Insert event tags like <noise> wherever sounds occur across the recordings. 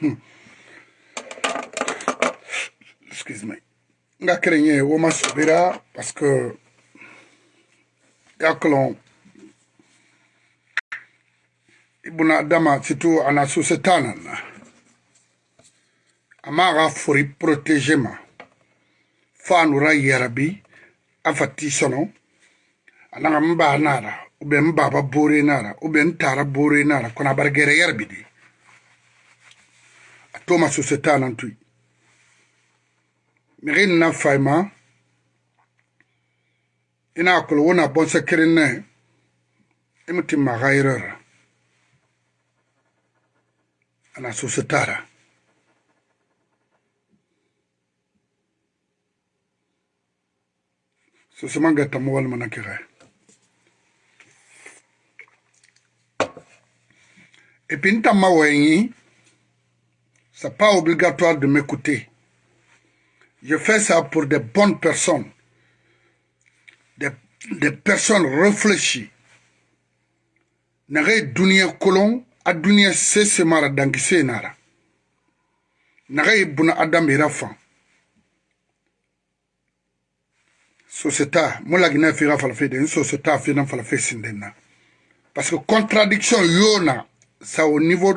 Hmm. excuse me nga kelenye wo masubira parce que yakolon ibuna adama situ ana susetanana amaga fori protege ma fanura yarabi afati sono ananga mba nara ube mbaba bore nara ube ntara bore nara kona bargere yarabi di to masusu tanantui mixi nna fayima i na kulu wuna bonse kirinne i mi ti maxayirera ana susu tara susu man gata mu walima na kixee e pinta mawengi n'est pas obligatoire de m'écouter. Je fais ça pour des bonnes personnes, des, personnes réfléchies. Nare dunia kolon, a dunia sese mara dangise nara. Nare ibuna adam irafan. société pas la falafede une société fina falafe sindena parce que contradiction yona ça au niveau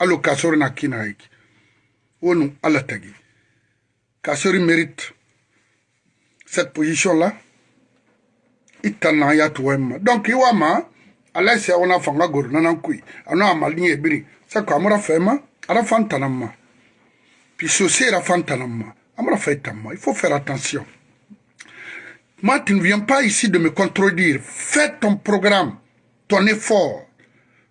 Allo kasori na kina hiki wonu ala tagi kasori mérite cette position là itana ya tuwema donc c'est on a fanga goro nana kui ano amali ebiri sako amura fema ara fantanama puis ceci era fantanama amura fetama il faut faire attention moi tu ne viens pas ici de me contredire fais ton programme ton effort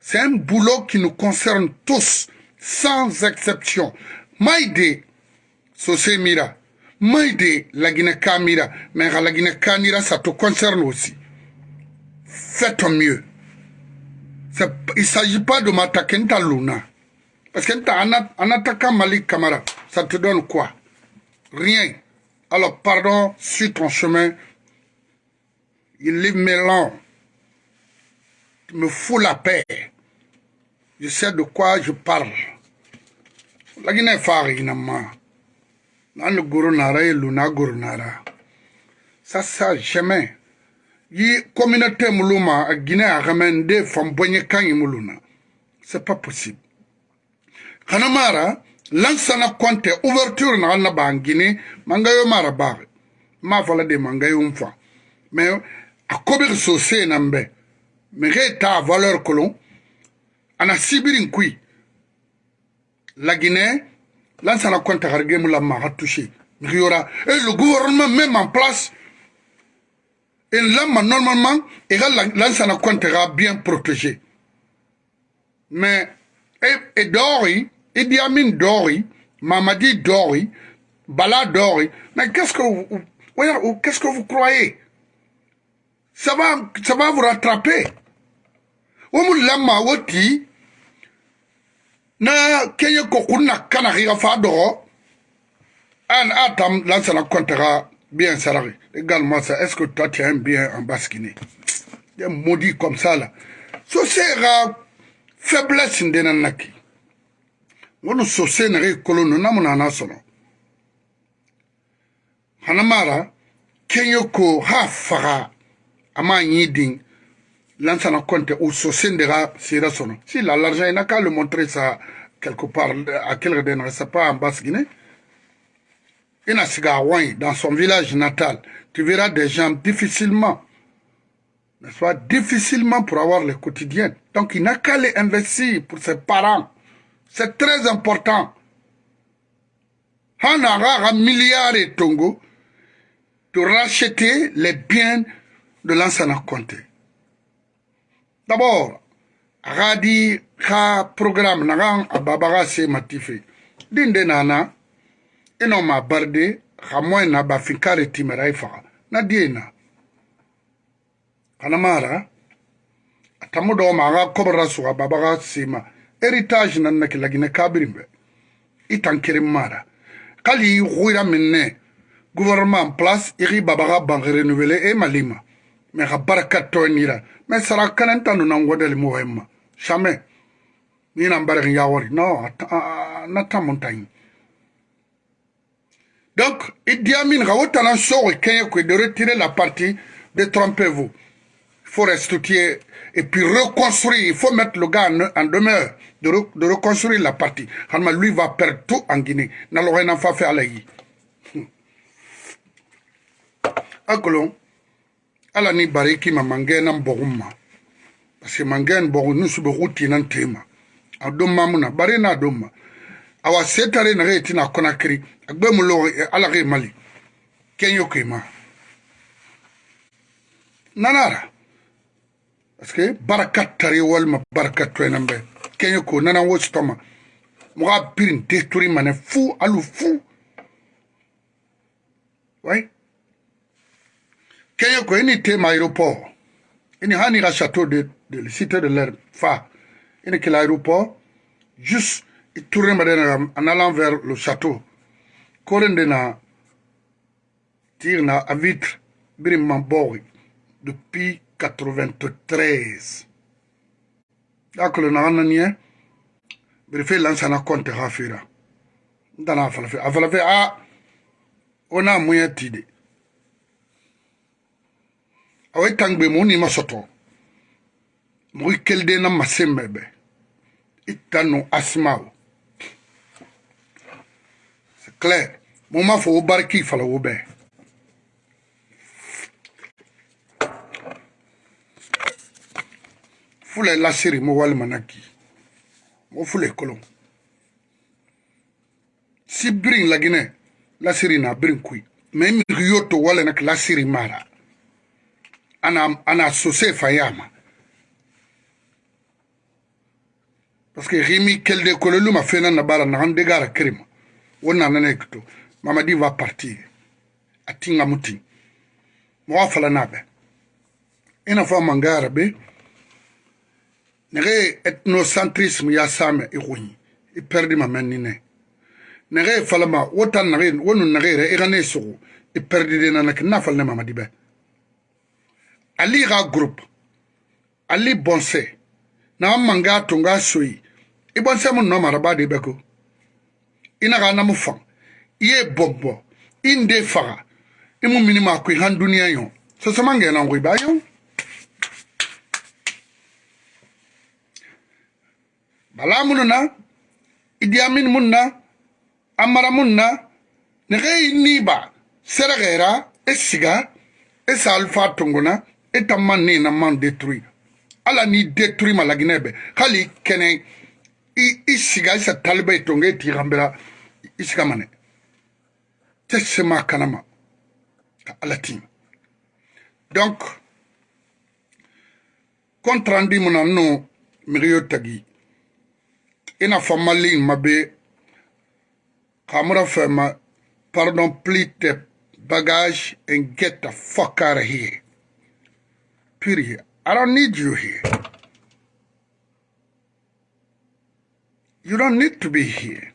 c'est un boulot qui nous concerne tous, sans exception. Maïdé, Sosé Mira, Maïdé, la Guinée Kamira, mais la Guinée Kamira, ça te concerne aussi. fais ton mieux. Il ne s'agit pas de m'attaquer à Luna. Parce qu'en attaquant Malik Kamara, ça te donne quoi Rien. Alors, pardon, suis ton chemin, il est mélange me fout la paix. Je sais de quoi je parle. La Guinée Farinama. Dans le Nara et Luna Gurunara. Ça, ça, jamais. Yi communauté Muluma, la Guinée, a ramené Famboye Kangi Muluna. C'est pas possible. Kanamara, lansana compte ouverture na la guinée mangayo mara bare ma fala de mangayo mfa mais akobir sosé nambe Mege ta valeur colon. Ana sibirin kui. La Guinée, là, ça la compte à la m'a touché. Et le gouvernement même en place, et l'homme normalement, et lance la compte bien protégée. Mais, et, et Dori, et Amin Dori, Mamadi Dori, Bala Dori, mais qu'est-ce que vous, qu'est-ce que vous croyez? ça va, ça va vous rattraper. Omu lama woti, na kenye na kana higa fadoro, an atam lance la comptera bien salarié. Également ça, est-ce que toi tu aimes bien en baskini? de Des maudits comme ça là. So sera faiblesse ndenanaki. Wono so senere kolono mon nasono. Hanamara, kenyo ko ha faga a compte si l'argent n'a qu'à le montrer ça quelque part à quelqu'un ne sait pas en basse guinée il a dans son village natal, tu verras des gens difficilement, n'est-ce pas, difficilement pour avoir le quotidien. Donc il n'a qu'à les investir pour ses parents. C'est très important. un milliard de Tongo, de racheter les biens de l'ansana konte d'abord a ka di ka programme na kan a babaga se mati fe din de nana i nɔ ma baride ka mɔɛ na bafin kare timɛra i faga na di ye na kanamara a tamu dɔw ma a ka kɔbara suga babaga se ma héritage na nake lagine kabirin bɛ i tan keren mara kali i xuira min ne gouvernement place i xi babaga ban renouveler e mali ma Mais mais toenira mesara kanenta pas ngwedeli muhemma shame nina ya Non, no Montagne. donc il il Amin a sogo kenye que de retirer la partie de tromper vous il faut restituer et puis reconstruire il faut mettre le gars en, demeure de, reconstruire la partie Halma lui va perdre tout en Guinée n'a ne n'a pas faire à la ala ni bariki ma mangɛn na bɔgun ma parce que mangɛn bɔgun nusu bɛ k'u tina tema a don mamu na bari n'a don ma awa se tare na ye tina kɔnakiri a gbɛ mu lɔgɔ ala ke mali kɛɲɛ ke ma nanara parce que baraka tare walima baraka tɔɛnan bɛ kɛɲɛ ko nana wo sitɔma mɔgɔ a piri n te turi manɛ fu alu fu wai right? Keyoko, ini tem aéroport. Ini hanira château de, de, de cité de l'herbe, fa. Ini que l'aéroport, juste, tourner en allant vers le château. Korendena, tirna à vitre, birimman boy, depuis 93. D'accord, na ananie, lance lansana compte hafira. Dana à afalafe, à, on a moyen tidé. awa itangbe mu ni masoto mu ikelde na masembebe itanu asmaw c'est clair mu ma fo barki fala wo bɛɛ fula lasiri mo walima na ki mo fula kolon si birin laginɛ lasiri na birin kui mɛ miri yo to wale na ki lasiri mara ana, ana sosefa yama parceque rimi kelde kololu ma fena na bara nagan degara kerima wo nanana kito mamadi va partir a tinga muti mowa fala nabe ina fo mangara be Nere ethnocentrisme ya same i gonyi i perdi nine. Nere nege falama wo tan nage wo nu nagere i gane sugu i perdi de nanake na falne be ali ga group ali bonse na manga tunga soyi i bonse mu no maraba de beko ina ga na mu fa ye bobbo inde faga imu minima ku han duniya yo so so manga na ngui bayo balamun na idiamin mun na amara mun na ne ga ni ba seragera esiga esa alfa tunguna e ta man ne na man détruit ala n'i détruit malaginɛ bɛ hali kɛnɛ i, i siga isa taliba i tonge i tigiranbɛla i siga manɛ tɛ sema kana ma ka ala tim donc contrandi mu e na nnu migiyo tagi i n'a fɔ malin ma be kamura fɛ ma pardon pli te bagage and get the fuck out of here Period. I don't need you here. You don't need to be here.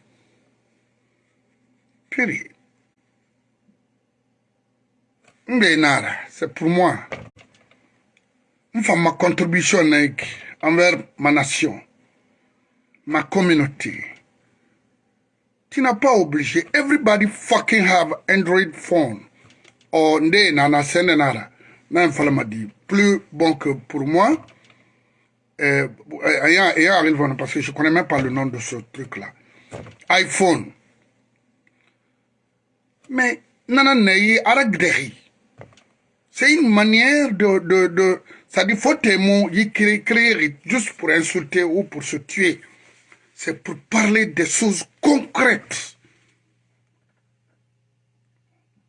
Period. Nara, c'est pour moi. Enfin, ma contribution envers ma nation, ma communauté. Tu n'as pas obligé. Everybody fucking have Android phone. Or, nde nana, sende nara. m'a dit, plus bon que pour moi, euh, parce que je ne connais même pas le nom de ce truc-là. iPhone. Mais, nananayi, aragderi C'est une manière de... de, de ça dit, faut il y créer juste pour insulter ou pour se tuer. C'est pour parler des choses concrètes.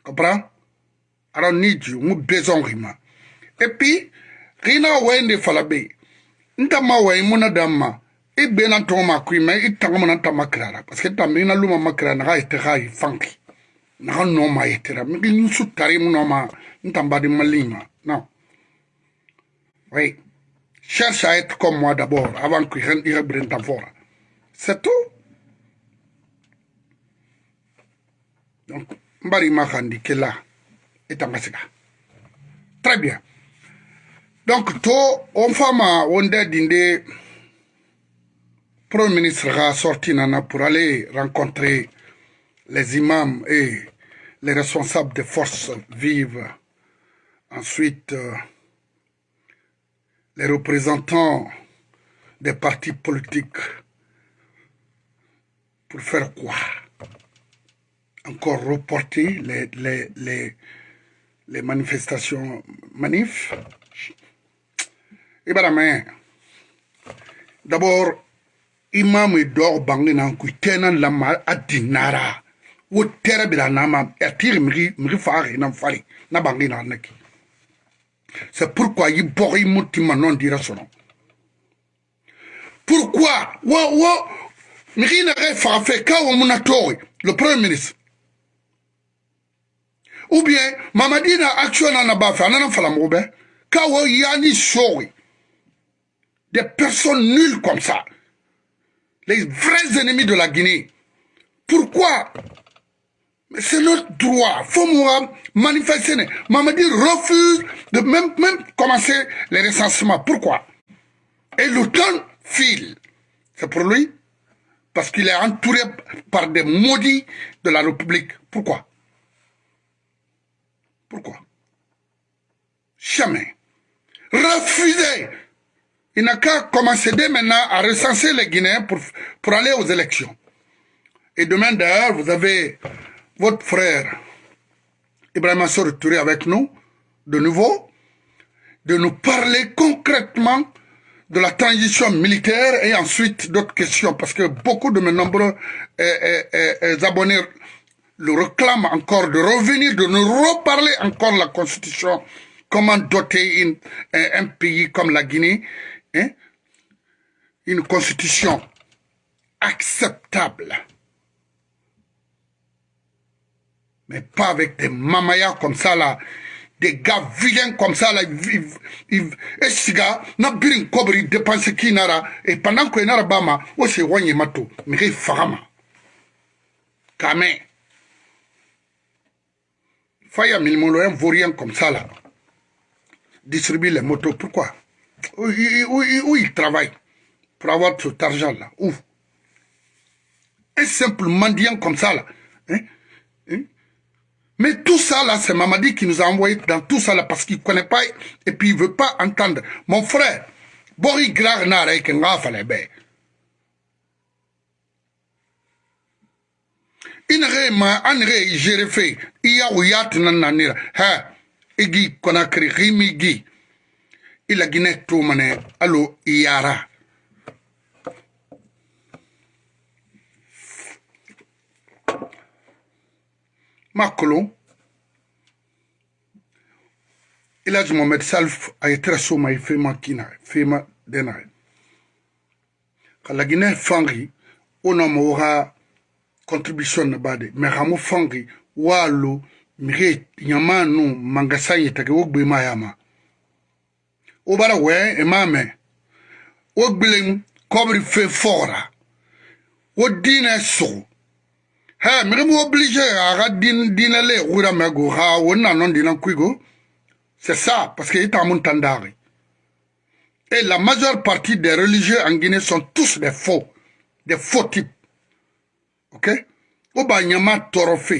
Comprends I don't need you. Mu besoin rima. Et puis, rina wende falabe. Nta ma wa imuna damma. I e bena to ma kui me i tanga mana ta makrara. Parce que ta mina luma makrara na ite ga i e fanki. Na no ma itera. Mi ni su tare mu no ma ntamba di malima. Non. Oui. Cherche à être comme moi d'abord avant que je ne ta fora. C'est tout. Donc, mbari ma khandike là. Très bien. Donc, tout, on fama, on dinde, Premier ministre a sorti pour aller rencontrer les imams et les responsables des forces vives. Ensuite, euh, les représentants des partis politiques. Pour faire quoi Encore reporter les, les, les manifestations manif. Ibarame, d'abord, imam dor bangina kuitena lama adinara. Wo tere bila nama, atire mri, mri fari, nam fari, na en neki. C'est pourquoi il bori moutima non dira son Pourquoi? Wa, wa, mri na refa fe ka le premier ministre ou bien mamadi na b'a nana fala mobe ka ni des personnes nulles comme ça les vrais ennemis de la Guinée pourquoi Mais c'est notre droit faut moi manifester mamadi refuse de même même commencer les recensements pourquoi et l'automne file c'est pour lui parce qu'il est entouré par des maudits de la République. Pourquoi pourquoi Jamais. Refusez. Il n'a qu'à commencer dès maintenant à recenser les Guinéens pour, aller aux élections. Et demain d'ailleurs, vous avez votre frère Ibrahim se retourné avec nous, de nouveau, de nous parler concrètement de la transition militaire et ensuite d'autres questions, parce que beaucoup de mes nombreux eh, eh, eh, abonnés le réclame encore de revenir, de nous reparler encore la Constitution, comment doter un, pays comme la Guinée, hein, une Constitution acceptable. Mais pas avec des mamayas comme ça là, des gars vilains comme ça là, et ces gars, n'a birin kobri qui nara, et pendant que nara pas oh, ils c'est wanye mato, mais il farama. Faya Milmolo, vaut rien comme ça, là, distribue les motos. Pourquoi où, il travaille pour avoir cet argent-là Où Un simple mendiant comme ça, là. Hein, hein? Mais tout ça, là, c'est Mamadi qui nous a envoyé dans tout ça, là, parce qu'il ne connaît pas et puis il ne veut pas entendre. Mon frère, Boris il i nege ma a nege i zere fe i ya o ya tena nani ra ha i gi konakiri gi mi gi i lagine tu mane alo i yara makolo ilaj mohamed salf a ye tɛrɛ soma ye fema kina e fema dena ye ka laginɛ fangi o na mɔgɔ ka contribution na bade me mais fongi walu mire nyamanu mangasanye take mayama obara we emame comme kobri fe fora wodine so ha mire obligé a din dinale mego ha wona non dina kwigo c'est ça parce que ita montant tandari et la majeure partie des religieux en Guinée sont tous des faux des faux types ou oba nyama torofe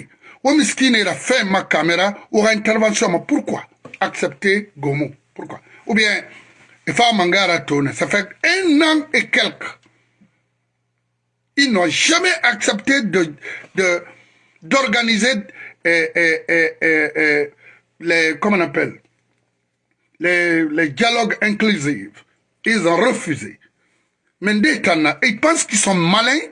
n'est la fait, ma caméra, ou intervention mais pourquoi accepter gomo pourquoi ou bien à mangara tone ça fait un an et quelques ils n'ont jamais accepté de d'organiser eh, eh, eh, les comment on appelle les, dialogues inclusifs ils ont refusé mais dès ils pensent qu'ils sont malins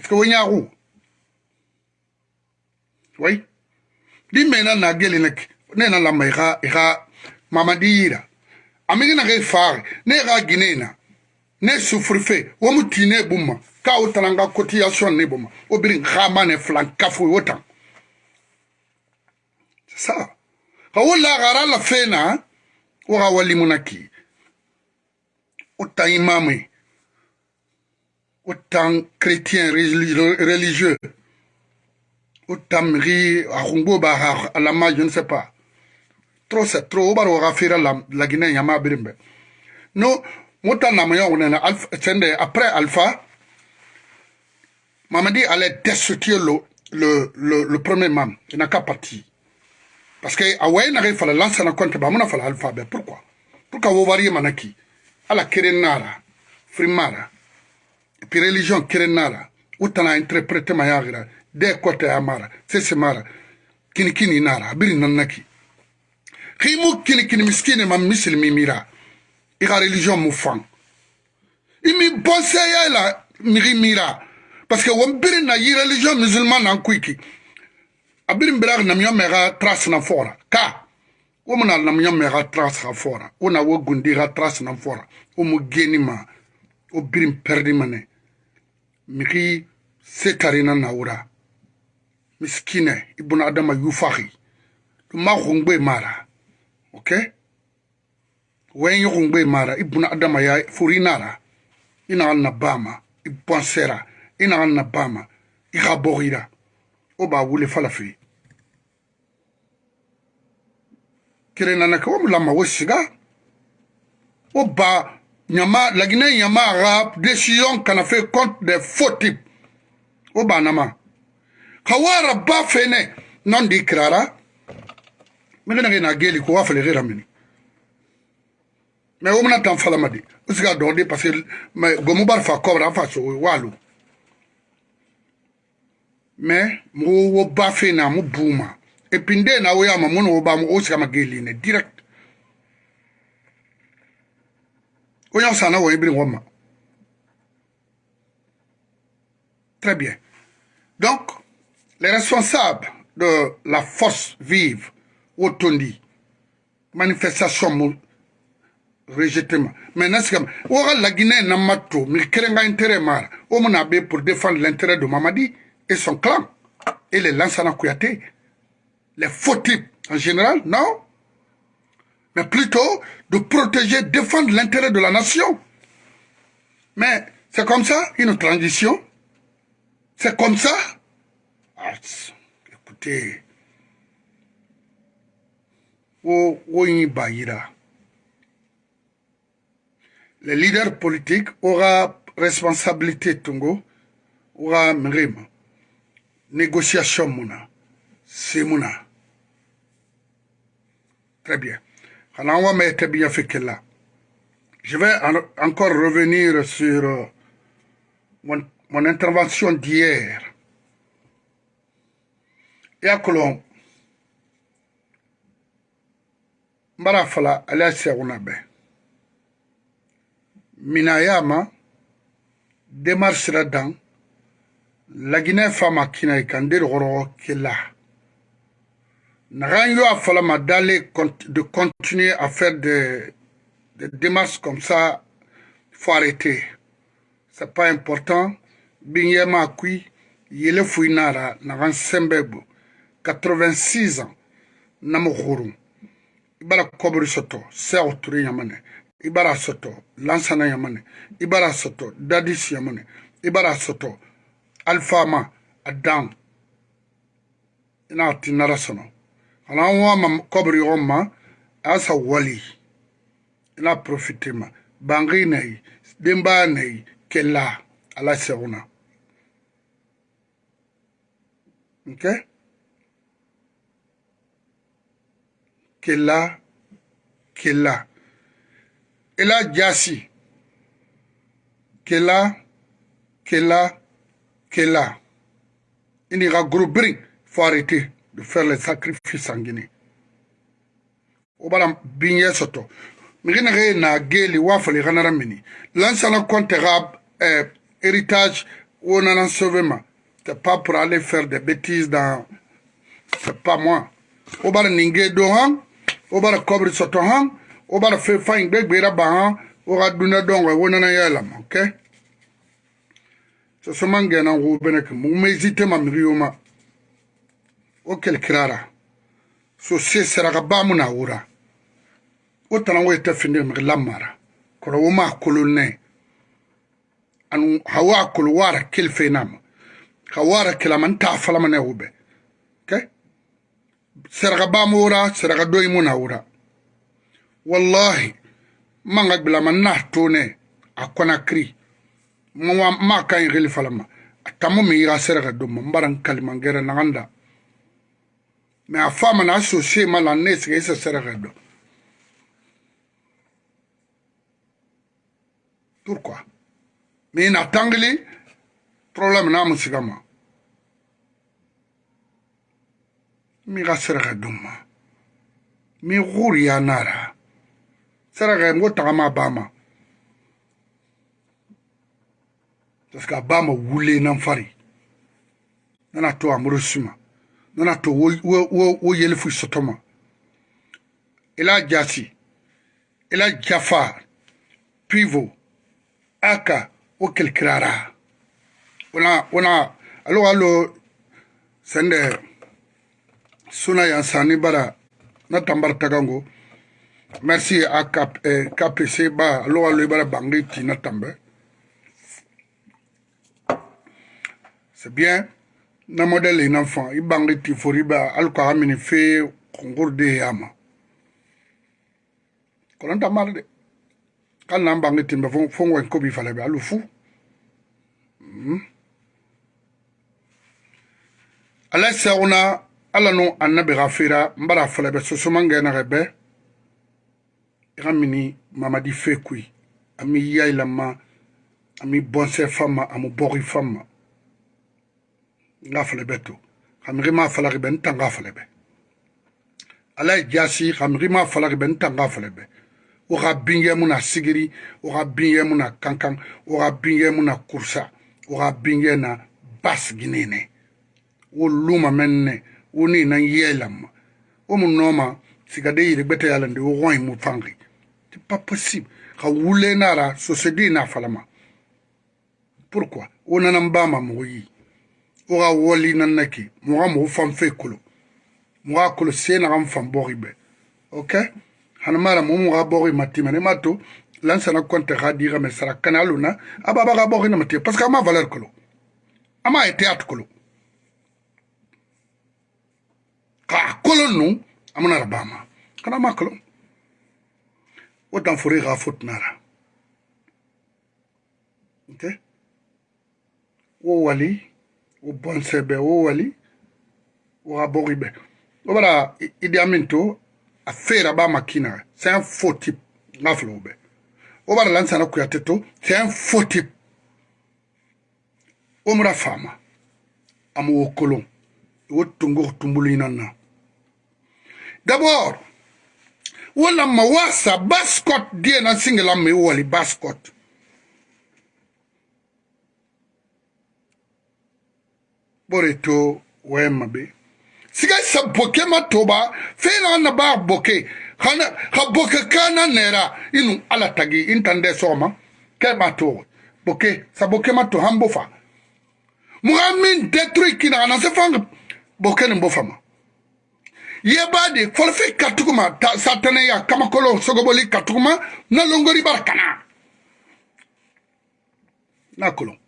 parce que wonyaku wai di mena na gele ne ne na lamba i ka i ka mamadiyira amigi na ka i faari ne i ka gine na ne sufuri fe wo mu tii ne bumma ka wo tana n ka cotillation ne bumma wo biri n ka ma ne filan kafu wo e tan c'est ça ka wo lagara la fe na wo ka walimu na kii wo tan imamu ye autant chrétien religieux, autant je ne sais pas. Trop c'est trop la la Guinée yama No mota alpha après alpha. allait destituer le le le, le premier mam. Il n'a qu'à partir. Parce que ah ouais n'arrive pas la lance na compte bah alpha pourquoi? Pourquoi vous variez manaki? Ala kerenara, frimara. pi religion kerenara utana interprete mayagira de kote amara sese mara kinikini nara abiri nanaki kimu kinikini miskini ma misil mimira iga religion mu fan imi bonseya la miri mira parce que won biri na yi religion musulman nan kuiki abiri mbirag namiyo mega trace na fora ka womuna namiyo mega trace ga fora ona wo gundi ga trace na fora omu geni ma o biri perdi mane miki setarina naura miskine ibn adama yufahi ma khungbe mara okay wen yukhungbe mara ibn adama ya furinara ina na bama iponsera ina na bama ikhaborira oba wule falafi kirenanaka wo mulama wo siga wo ba Guinée nyama ɲama décision qu'on kana fe contre des faux types au banama ka ba fene non di kirara mekena ke na geli ko wa fele gera mini me womna tan fala madi usiga do parce que gomu bar fa kobra fa so walu me mo wo ba fena mo buma epinde na wo ya ma mo no ba mo usiga mageli ne direct très bien donc les responsables de la force vive Tondi, manifestation rejetement mais n'est-ce que la Guinée na pas tout, y intérêt mal. o pour défendre l'intérêt de Mamadi et son clan et les la Kouyaté les faux types en général non mais plutôt de protéger, défendre l'intérêt de la nation. Mais c'est comme ça, une transition. C'est comme ça. Ah, écoutez. Les leaders politiques aura responsabilité tongo, aura la négociation c'est Mouna. Très bien. Je vais encore revenir sur euh, mon, intervention d'hier. Et à Yakulon, Marafala, Alessia Unabe, Minayama, démarche là-dedans, la Guinée femme qui n'a qu'un est là yo a Falama d'aller de continuer à faire des, des démarches comme ça, faut arrêter. C'est pas important. Binyema Akui, Yele Fouinara, Naran Sembebo, 86 ans, Namokhuru. Ibara Kobri Soto, Seouturi Yamane, Ibara Soto, Lansana Yamane, Ibara Soto, Dadis Yamane, Ibara Soto, Alfama, Adam. na tinara narasono. Alan waman kobri waman, ala sa wali. Ila profite man. Bangi nayi, bimba nayi, ke la, ala se wana. Mke? Ke la, ke la. Ila jasi. Ke la, ke la, ke la. Ini ga grubri, fwari te. de faire les sacrifices en Guinée. Obala binye soto. Mingine re na geli wafo li ganara mini. Lansa la compte rab euh, héritage ou on en sauvement. C'est pas pour aller faire des bêtises dans... C'est pas moi. Obala ninge do hang. Obala kobri soto hang. Obala fe fa ingbe gbera ba hang. Oga duna dongo ou nana yalam. Ok? Sosoma ngena ou beneke. Mou mezite ma miri yoma. o kelikirara so se saraka baamu na wura o tanaŋo yete finde migi lamara kolo wo maa kolo ne anu hawa kolo waara kelife nama ka waara kilama n taa falama ne wo be ke saraka baamu wura saraka doyimu na wura wallahi manga gbilama n nahi toone a konakiri maa kan yigili falama a tamo mi yiga saraka domma n bara n kalimangera naŋanda Men a fa man asosye man la neske ese serege do. Pourquoi? Men ina tangili, problem nan mousiga man. Mi ga serege do man. Mi guri ya nara. Serege mgo tagama ba man. Taske a ba man wule nan fari. Nan a to amro suma. nana to wo sotoma ila jasi pivo aka alo alo sende suna ya sani bara na tagango merci à Cap, KPC eh, ba alo tambe c'est bien na modele ina fa i bangri ti foriba alko hamini fe konkur de yama kolonta mari de kan na bangri timbe fo ngwen kobi fale be alu fu hmm. ala saguna ala nu annabi ga fera n bara fale be sosomangeenage be i ga mini mamadi fe kui ami yailanma ami bonse fanma amu bogi fanma nga falebe to kamigi ma falaribe n ta nga falebe ala ye jasi kamigi ma falaribe n ta nga falebe wo ka binge mu na sigiri wo ka binge mu na kankan wo ka binge mu na kurusa wo ka binge na basigini ne wo luma men ne wo ni nan yeelamma wo mu nooma sigade yiri gbete yalande wo ɣoyi mu fangi ti pas possible ka wule nara sosedi na falama pourquoi wo nana n bama mogo yi o ga woli na nna ke moga mo fang fe kolo moga kolo se na ga mfang bogi be okay hana mara mo moga bogi matima ne mato lan sana konte ga dira me sara kana luna aba ba ga bogi na ah, matima parce que ama valeur kolo ama ete at kolo ka kolo nu amana rabama kana ma kolo o dan fori ga fot nara okay wo wali wo bonsebe wo wali wo abori be wo bara idi amin to a fera ba makina c'est un faux type nga filo wo be wo bara lansana kuyate to c'est un faux type wo mura fama ama wo kolon wo tungo tumbulu yinan na d'abord wo lamma wasa baskot die na singelamma i wali baskot ɓore to wayan maɓe sigai sa boke ma toba fela na ba boke hana ha boke kana nera inu ala tagi intande soma ke ma to boke sa boke ma to hambo fa muga min detruit kina na se fang boke ni bofa ma ye ba de forfe katukuma ta satane ya kamakolo sogoboli katukuma na longori barkana na kolon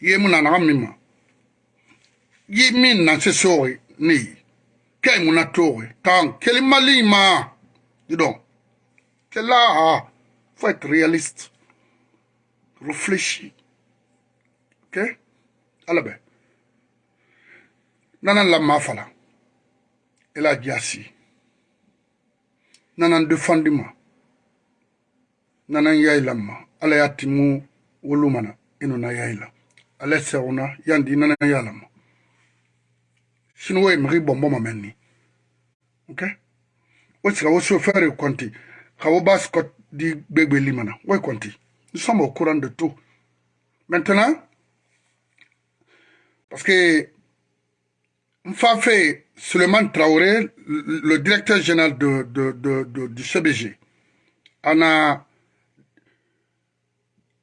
ye mu na na min ma Ye min na se sori ni. Ke moun atore. Tan. Ke ma malima. don Ke la ha. Faut être réaliste. Réfléchis. Ok? Allez ben. Nanan la mafala. e la diasi. Nanan défendiment. Nanan yailama. Allez atimu wolumana. Inuna yaila. Allez serona. Yandi nanan yalama. sinon o ye mɛri bɔnbɔ ma ni ok o c'est o sofɛri kɔnti ka o ba Quand di gbegbeli mana o ye nous sommes au courant de tout maintenant parce que Mfafé Suleiman Traoré, le directeur général de, de, de, de du CBG, en a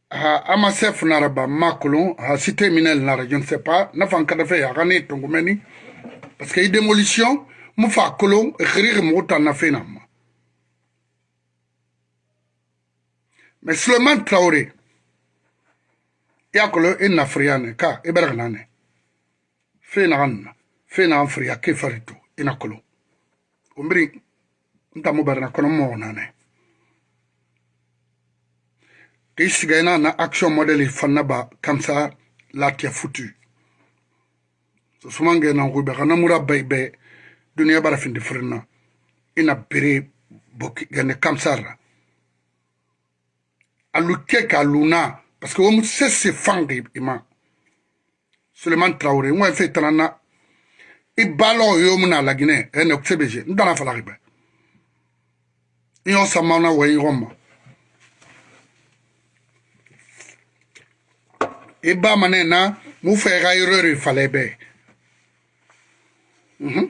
Amasef Naraba Makolon, a cité Minel Nara, je ne sais pas, n'a pas encore fait, a ton Tongomeni, parce que i démolition mu fa kolon xirixi mugu tanna fena ma mais suleman traore i a kolo i nafiriya ne ka i bɛrɛ kana ne fena ka nna fena an firiya ke fari to i na kolon o mbiri n ta mu bɛrɛ na kɔnɔ mɔgɔ na ne k'i siga i na na action model fanna ba kamsa latia futu sumange nankuɓe xa namura bay be duniya bara finde firna ina bere boki gane kamsarra alu ke ka luna parce que womu sese fange ima suleman traure ŋoye fe tanana i balo yomu na lagine ene sebeje n dana falaxibe i yo samana wo yigonma i bamane na mu fexa irori fale be imun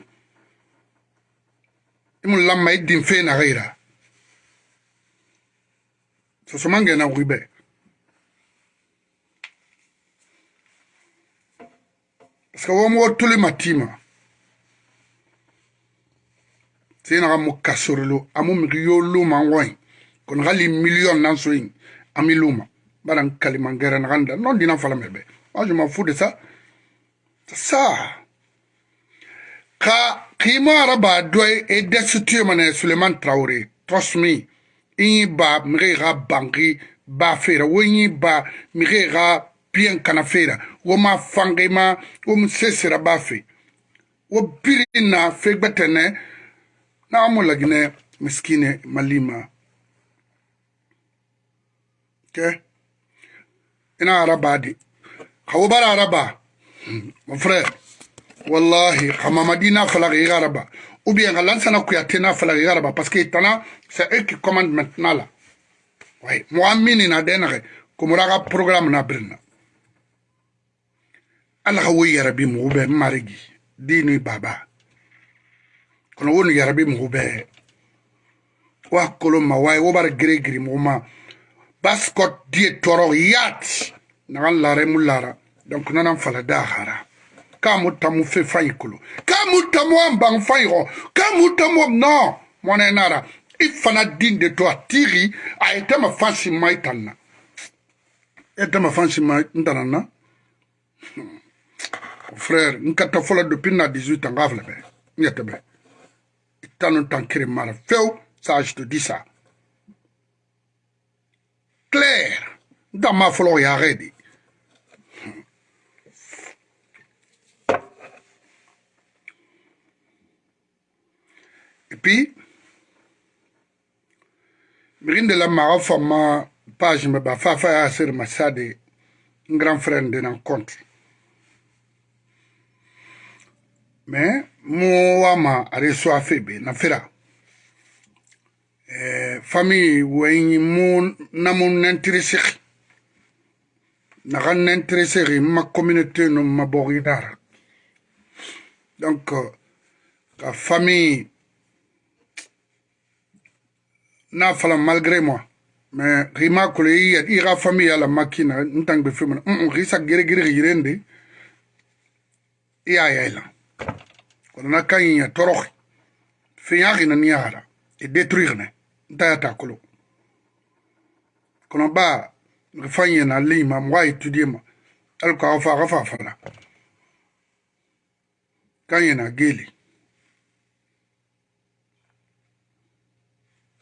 mhm. lamma i din fe naxeyra sosomangena xuibe parce que womoxo tulima tima senaxa mo kasorelu amu mixi yo lumanxoyin kon xali million nan soyin ami luma baran kalimangera naxanda non dinan falameɓe moi je m'en fous de ça c'est ça Ka Kimara ba doi e destitue mane Suleiman Traore. Trust me. Inyi ba mrega banki ba fera. Wo inyi ba mrega bien kana fera. Wo ma fange ma wo msesera ba fe. Wo biri na fegbetene na amu lagine miskine malima. Okay? Ina araba di. Kawubara araba. Mon frère. والله خما مدينة فلغ غربا أو بيان أنا سنة كويا تنا فلغ غربا بس كي تنا سأكي كوماند نالا وي مؤمني نادينا غي كمورا غا پروغرام نابرنا ألغا وي يربي مغوبة مارجي ديني بابا كنا وون يربي مغوبة واكلو ما واي وبر غري غري مغوما باسكوت دي تورو يات نغان لاري مولارا دونك نانا فلا داخرا kamu tamu fe fai kulu kamu tamu ambang fai ho kamu tamu no mwana nara ifana din de to atiri a etema fansi maitanna etema fansi maitanna <laughs> frère nkata fola depuis na 18 ans gafle be nyete be itanu tankiri mara feu ça je te dis ça clair ndama folo ya redi puis mixinde la maxa fama page me ba fafa ya sir masade n grand frère nde na compte mais mo wama are so afe be na fera eh, famille weyi mu namu nentiri sixi naxa nentiri sixi ma communauté no ma boxidara donc ka euh, famille nafala malgré moi mais rima kule ya ira famille la makina ntang be fimna mm, mm risa gere gere yirende ya ya ila kono na kan ya torokh fi yaqi na niara et détruire ne nda ta kolo kono ba rifanye na lima mwa étudier ma alko afa afa fala kan ya na geli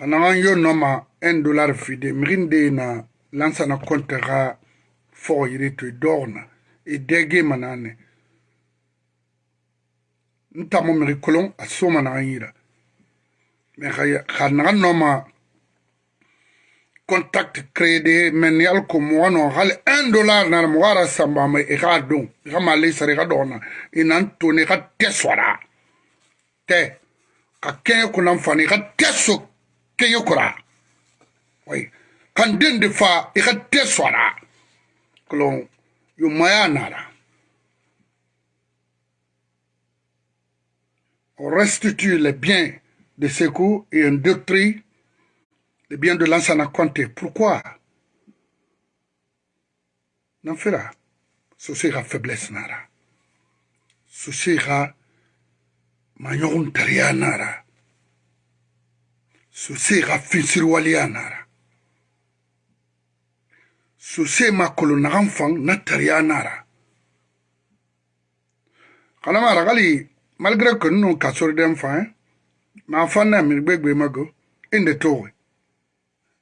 panagan yo nɔma un dollar fide migin de na lansana konte ga fogo yire to i dɔgna i dɛge manane n tamo migi kolon a soma nagan yira me xa nagan nɔma contact créé men yal ko mogo no xale un dollar nara mogo ara sambama i xa don i xa ma leisara i xa dɔgna i nan tone i xa te swara te xa kɛɲɛ kunan fani i xa te sok te Oui. Quand kan den de fa i ka te swara kolon yu maya nara on restitue les biens de Sekou et on détruit les biens de l'Ansana Conté. Pourquoi non fera. Ceci sera faiblesse nara. Ceci est manyon nara. sose ga e finsiriwaleya nara sose e makolo nagan fan na tariya nara kanama ragali malgré que nunu kasori den fan ma fan eh? na mi gbegbe mago inde e towe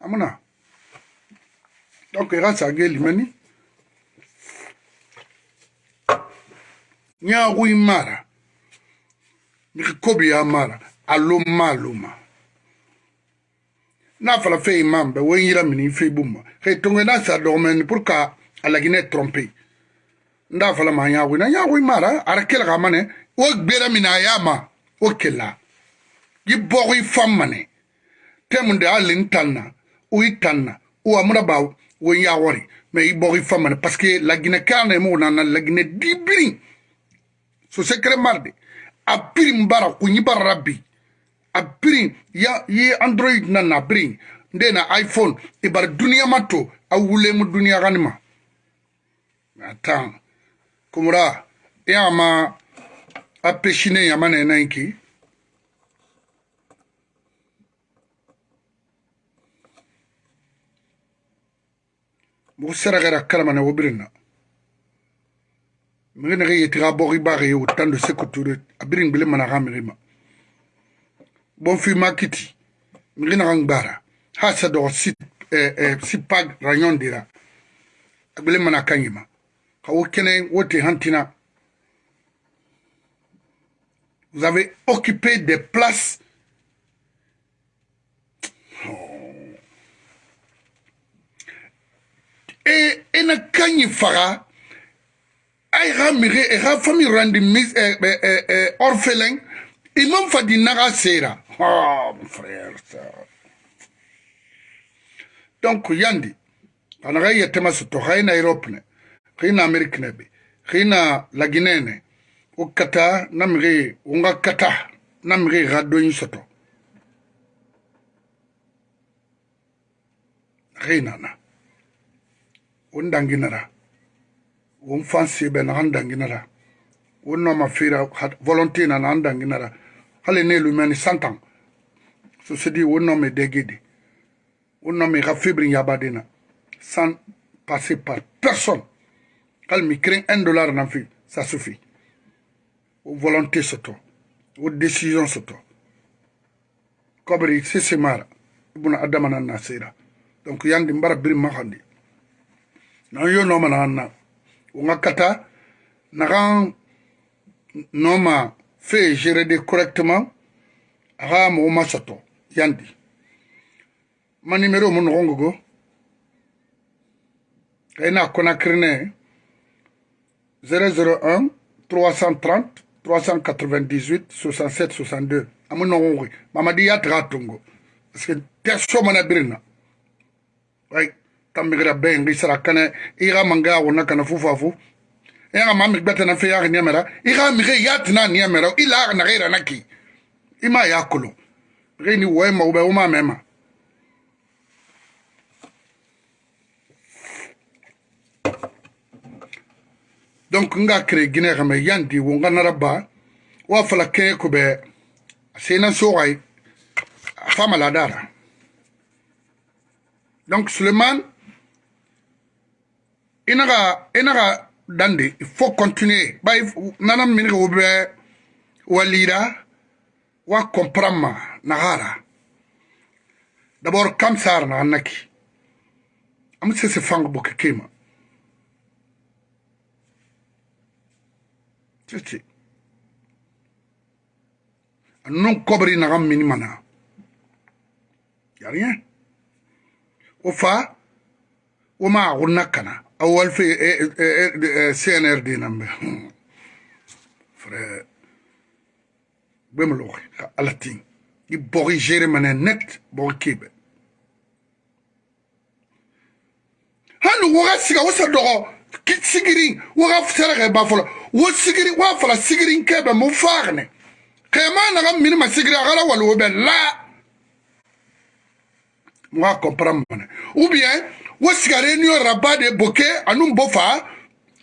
amuna donc ga sage limani nyagu imara mi kobi ya mara aloma aloma n'a fala fe imambe wo yira mini fe bumma he tonge na sa domen pour ka ala gine trompe nda fala ma nya wina nya wi mara ara kel ga mane wo gbera mina ya ma wo kela gi bo yi fam mane temunde ali ntanna u itanna u amra ba wo ya wori me yi bo yi fam mane parce que la gine kana mo na na la gine dibri so secret mardi a pirim bara ku nyi bara rabbi apiri ye android na na apiri nde na iphone e bari duniya ma to a wulemu duniya gani ma atan kumura e ama apeshine yama na ena ki mogo seragera kalamana wo birina mege nege yetiga bogi bage ye wo tando sekuture abirin gbele mana ga mege ma bonfi makiti ngina ngbara hasa do sit eh, eh, sipag rayon dira agbele mana kanyima ka wokene wote hantina vous avez occupé des places oh. et eh, et eh, na kanyi fara ay ramire eh, ra famille rendi mis eh, eh, eh, orphelin imam fadi sera Ah, mon frère, ça. Donc, yandi, anaga yetema soto, haina Europe ne, haina Amerique ne be, haina la Guinée ne, u kata namri, unga kata namri radoin soto. Haina na. Undanginara. Unfansibe na andanginara. Unoma fira, volontina na andanginara. Hale ne lumeni santan. Ceci dit, au nom de Degede, au nom de Rafibri Yabadena, sans passer par personne, quand me crée un dollar dans ça suffit. Aux volontés, c'est toi. Aux décisions, c'est toi. Comme il s'est marre, il adamana nasira. Donc, il y a na brim mahandi. Non, yo non, man, na, On a kata, non, ma, fait gérer correctement, ara, mon, ma, yanti ma numéro mo noxo ngogo xëy na conacre ne 001 330 398 67 62 amu noxo ngoxi mamadi yataxa tungo parce que te somana birina ay tambigira ben ngi sara kane ixa manga yaxuna kana fufafu yaxa ma mixi ɓatana fe yaxi niamera ixa mixe yatina niamera i laxa naxeirana ki ima yakolo ge ni wo ema o be o ma mema donc nga kere gine xame yandi wo nga nara ba wa fala kee ko be sena soxay fama la dara donc suleman inaga inaga dande il faut continuer bay nanam min ko be walira wa comprendre nagara dabor kam sarna annaki am se fang boke kema cici annon kobri nagam mini mana yarien o fa o ma gunna kana awal fi cnrd nambe frère bemloxi xa alatin Die borgeren men net nekt borgkebe. hali waga siga wasa Qui sigirin waga sɛrɛgɛ ba fɔlɔ wo sigiri wa fala sigirin kɛ bɛ mu faagne kɛma naga mini ma sigiri a gala wali la Moi comprendre ou bien wo sigare ni rabade ba de boke anu bo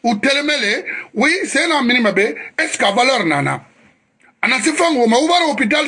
ou u oui c'est na minima be est ce que valeur nana ana si ma wo hôpital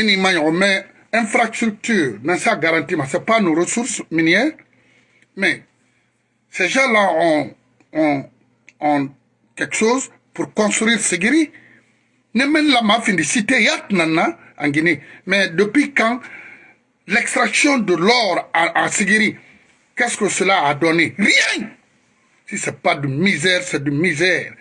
On met l'infrastructure mais infrastructure dans ça garantit ce c'est pas nos ressources minières mais ces gens là ont, quelque chose pour construire Ségiri ne même la mafia de cité hein, en Guinée mais depuis quand l'extraction de l'or à, à qu'est-ce que cela a donné rien si ce n'est pas de misère c'est de misère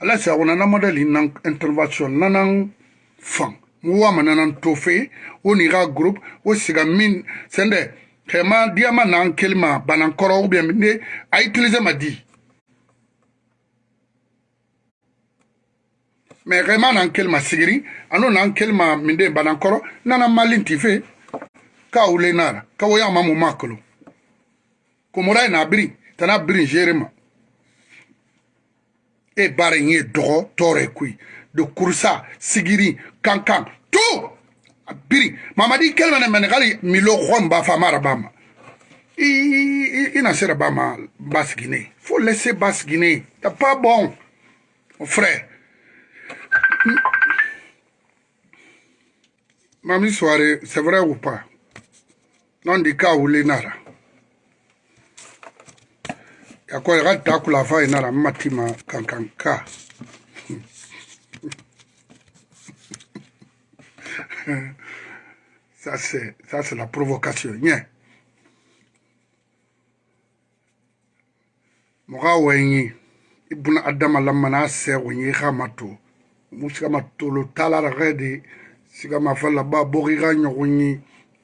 ala si ago nana modele nan intervention nanan fan mu wama nanan to fe wo ni ga groupe wo siga min sende kema diama nan kelima banan koro ou bien ne a utiliser ma di me kema nan kelima sigiri ano nan kelima minde banan koro nana malinti fe ka wule nara ka wo yama mu makolo komora na biri tana biri jerema E bare nye dro tore kwi Do kursa, sigiri, kankan Tou! Mamadi kel mene mene gali Milo kwan bafama rabam I nasera babam Bas Gine Fou lese Bas Gine Ya pa bon O fre Mamdi soare se vre ou pa Nandika ou le nara yakoya kati akulafa ina la matima kankanka ça c'est ça c'est la provocation nye moga wenyi ibuna adama lamana sego nye ga mato musika matolo talara ge de sika mafala ba bogi ga nyogonyi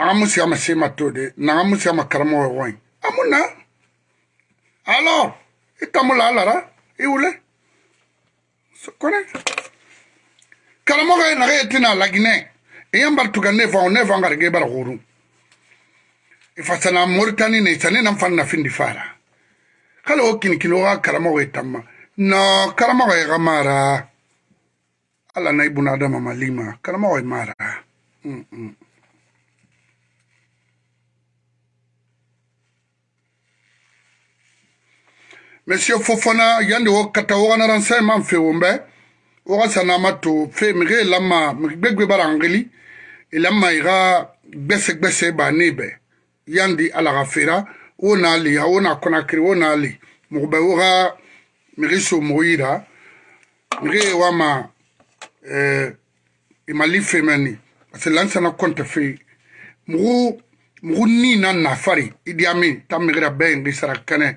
naga mu siga ma se ma to de naga mu siga ma karamɔgɔ ɔgɔ ye a mun na alors i tamu la a lara i wule kone karamɔgɔ ye naga ye tina laginɛ i yan bari tuga ne fan ne fan garige bara huru ifasana moritani ne sani nan fan na findi fara kala o kini kini o ka karamɔgɔ ye tamma no karamɔgɔ ye ka mara ala na i buna adama malima karamɔgɔ ye mara mm -mm. mm. monsieur fofana yandi wo kata wogana renseignement fe wo mbe woga sanama to fe mige lama migbegbe bara ngeli ilama e iga gbese gbese ba nebe yandi ala ga fera wo na li ya wo na konakiri wo na li mugbe woga mige so mogo yira mige wama eh, imali e femeni parce que lansana konte fe mugu mugu ni na nafari idi amin ta migira be ngi sara kene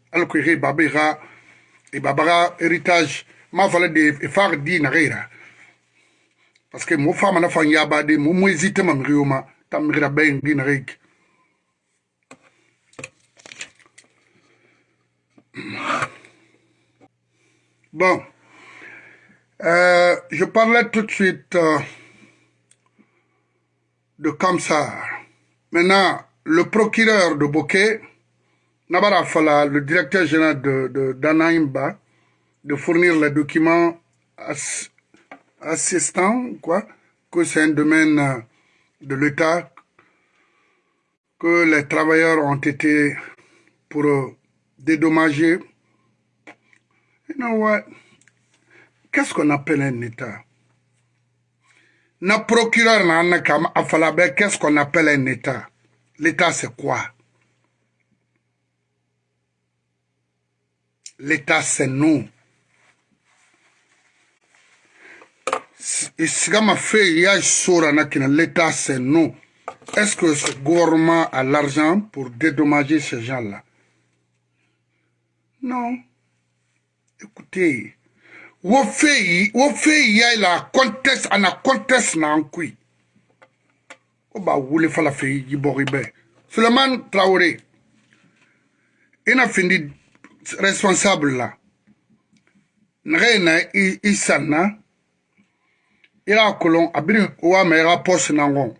Alors que Babira et Babara héritage m'a fallu de far di n'agira parce que mo femme na fan yaba de mo mo hésite ma mirioma tam ben di bon euh, je parlais tout de suite euh, de Kamsar. Maintenant, le procureur de Bokeh Nabara Fala, le directeur général de, d'Anaimba, de, fournir les documents assistants, quoi, que c'est un domaine euh, de l'État, que les travailleurs ont été pour euh, dédommager. You Qu'est-ce qu'on appelle un État Na procureur qu'est-ce qu'on appelle un État L'État c'est quoi L'État, c'est nous. Isigama Feya Sorana Kina, l'État, c'est nous. Est-ce que ce gouvernement a l'argent pour dédommager ces gens-là Non. Écoutez, wo feyi wo feyi ya la contest ana contest na ankui o ba wule fala feyi jibori be Suleiman Traoré ina findi responsable là nage na i san na i kolon abir wama i poste nangon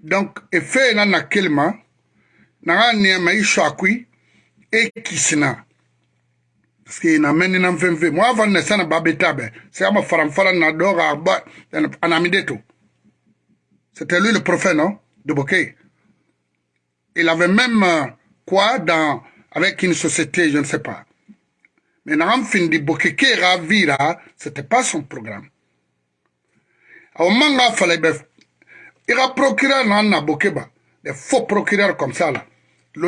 donc e feye na na keli ma nanga niama akui e kisi parce que na meni na mfemfe mo ava ne sana babe tabe se ama faramfara na doga ba anamide c'était lui le prophète non de Bokeh il avait même euh, quoi dans avec une société, je ne sais pas. Mais Naham vie-là, ce n'était pas son programme. Au moment où il a procuré Nana Bokeba, des faux procureurs comme ça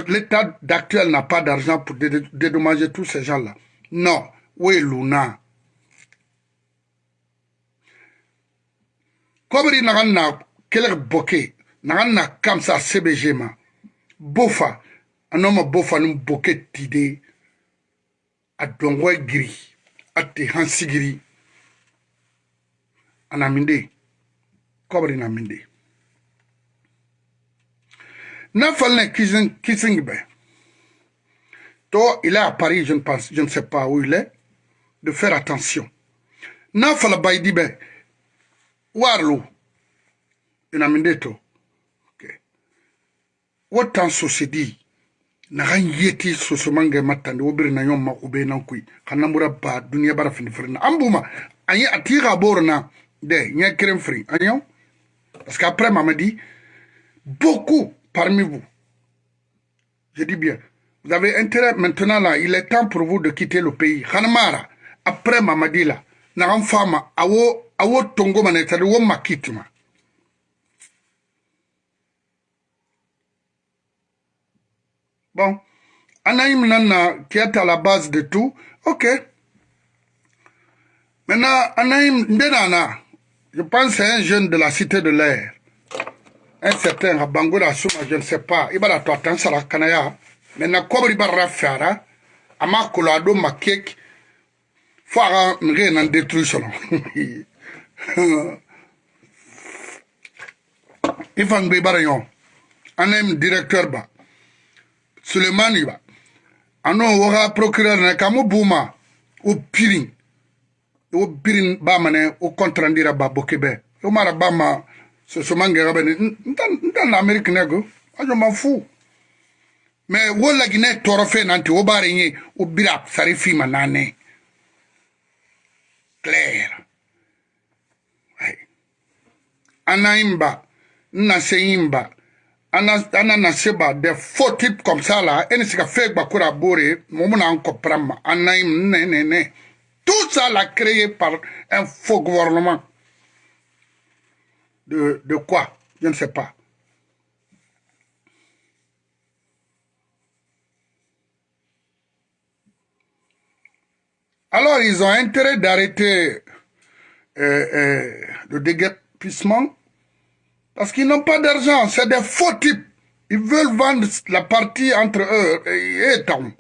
L'état d'actuel n'a pas d'argent pour dédommager tous ces gens-là. Non. Oui, Luna. Comme il n'a pas bokeh, boké, n'a pas ça CBG, bofa, anoma bofanum boke tide adongoy giri ate hansigiri anaminde kobri naminde na falne kissing kissing be to il est à Paris je ne pense je ne sais pas où il est de faire attention na fala baydi be warlu inaminde to okay what tan so se dit naxan yeti sosomange mattande wo biri nayon ma ube nan kui xannanbura ba dunia bara fini firina an buma an ye a de nya krem fri anyo parce qu'après m'a dit beaucoup parmi vous je dis bien vous avez intérêt maintenant là il est temps pour vous de quitter le pays xanamara après m'a dit la naxan fama awo awo tongo mane c'est à dire wo ma Bon, Anaïm Nana, qui est à la base de tout, ok. Maintenant, Anaïm Ndenana, je pense à un jeune de la cité de l'air. Un certain à Souma, je ne sais pas. Il va la hein, ça la kanaya. Maintenant, comme il va la faire, va il en Il faut que je directeur bas. sulemani ba ano woga procureur ne kamo buma o pirin o pirin ba mane o contrandira ba bokebe o mara ba ma so so mange ga bene nta nta na america ne go ajo ma fu me wo la gine toro fe nanti o bare nyi o bira sare fi ma nane clair right anayimba nna seyimba an Anna na de faux type comme ça là et ne se ka fait bakura bore mo na en ne ne ne tout ça l'a créé par un faux gouvernement de de quoi je ne sais pas Alors, ils ont intérêt d'arrêter euh, euh, le déguerpissement parce qu'ils n'ont pas d'argent, c'est des faux types. Ils veulent vendre la partie entre eux et Tom.